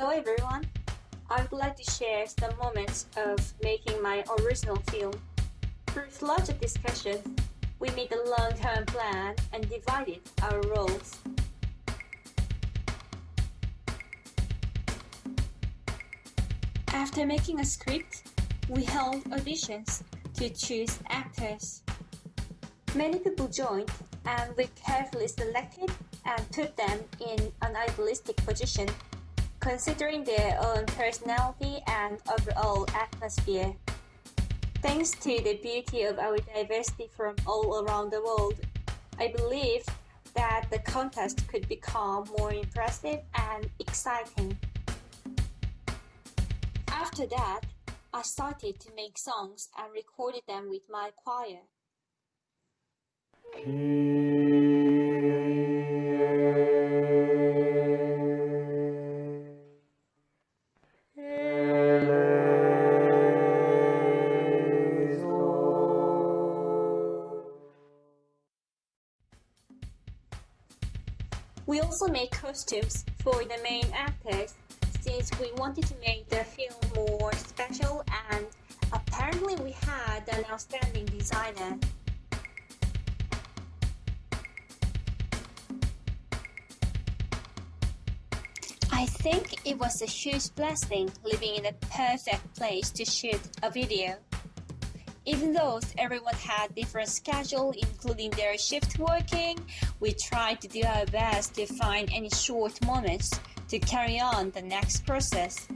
Hello everyone. I would like to share some moments of making my original film. Through lots of discussion, we made a long-term plan and divided our roles. After making a script, we held auditions to choose actors. Many people joined and we carefully selected and put them in an idealistic position, considering their own personality and overall atmosphere. Thanks to the beauty of our diversity from all around the world, I believe that the contest could become more impressive and exciting. After that, I started to make songs and recorded them with my choir. Mm. We also made costumes for the main actors since we wanted to make the film more special and apparently we had an outstanding designer. I think it was a huge blessing living in a perfect place to shoot a video. Even though everyone had different schedule including their shift working, we tried to do our best to find any short moments to carry on the next process.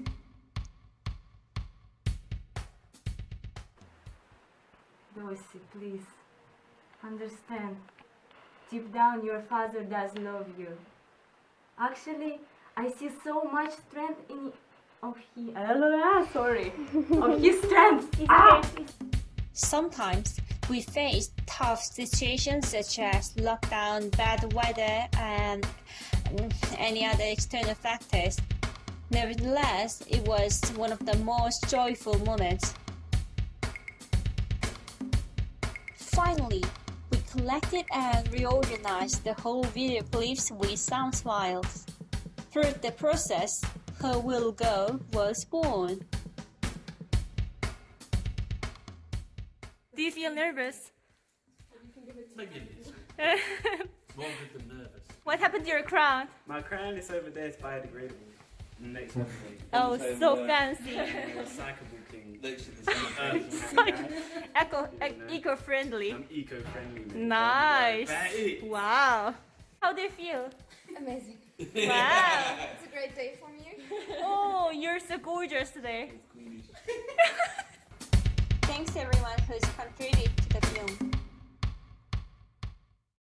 Dorsey, please, understand. Deep down, your father does love you. Actually, I see so much strength in of he. Ah, sorry, of his strength. Ah! Sometimes we face tough situations such as lockdown, bad weather, and any other external factors. Nevertheless, it was one of the most joyful moments. Finally, we collected and reorganized the whole video clips with sound files. Through the process, Her Will Go was born. Do you feel nervous? Maybe a little. More than nervous. What happened to your crown? My crown is over there, it's biodegradable. Next episode. Oh, Over so fancy. Recyclable king. Next the same Eco, eco-friendly. I'm eco-friendly. Nice. Wow. How do you feel? Amazing. Wow. It's a great day for me. Oh, you're so gorgeous today. Thanks everyone.